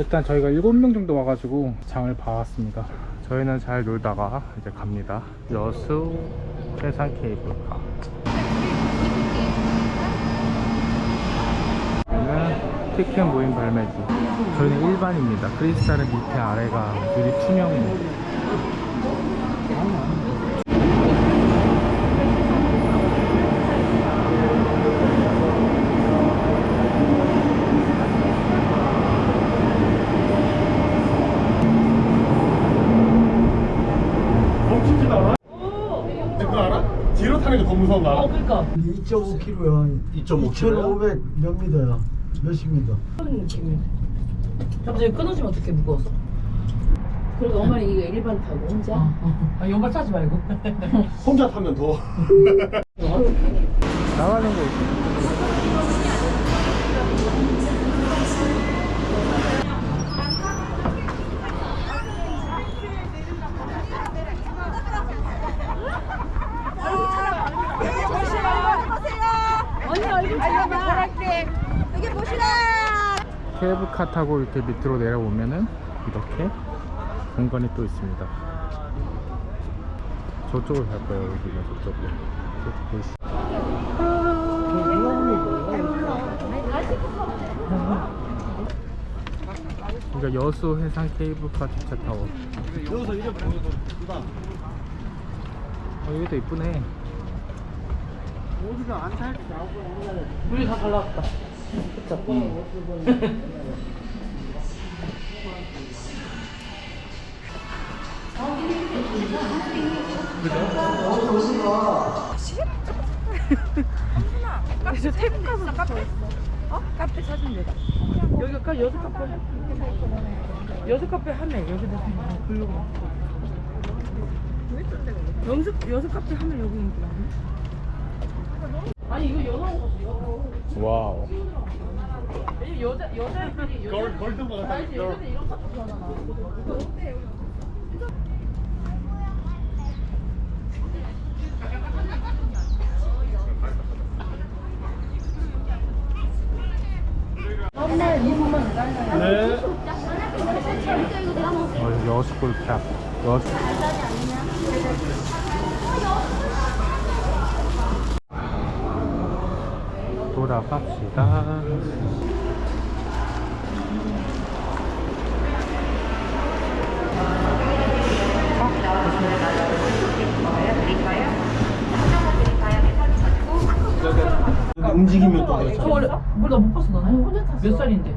일단 저희가 7명 정도 와가지고 장을 봐왔습니다. 저희는 잘 놀다가 이제 갑니다. 여수 해상 케이블카. 여기는 티켓 모임 발매지. 저희는 일반입니다. 크리스탈은 밑에 아래가 유리 투명입니다 멈추지도 않아? 근데 그거 게더 무서운 거 알아? 2.5km야. 2.5km? 몇 미터야? 몇십 미터? 그런 느낌이. 갑자기 끊어지면 어떻게 무거워서? 그리고 엄마는 이거 일반 타고 혼자 아, 연발 타지 말고. 혼자 타면 더 나가는 거 있어 언니 얼굴 잡아봐 여기 보시라 케이블카 타고 이렇게 밑으로 내려오면은 이렇게 공간이 또 있습니다. 저쪽으로 갈 거예요, 여기가 저쪽으로. 그러니까 여수 해상 케이블카 주차 타워. 여기서 이제 보여도 어, 여기도 이쁘네. 우리 다잘 나왔다. 그쵸? 저 태국 가서 카페 어? 카페 사진 내가 여기 가 여섯 카페. 여섯 카페 하네. 여기다 블로그. 여섯 여섯 카페 하면 여기 인기 많네. 아니 이거. 이거. 와우. 왜냐면 여자 여자애들이 여자 걸, 걸든 거 같아 알지 여자들 이런 거 좋아하잖아. 네 어, 여수 골프 여수. 돌아갑시다. 움직이면 또저 그렇죠 원래 몰라 못 봤어 나. 아니 혼자 탔어. 몇 살인데?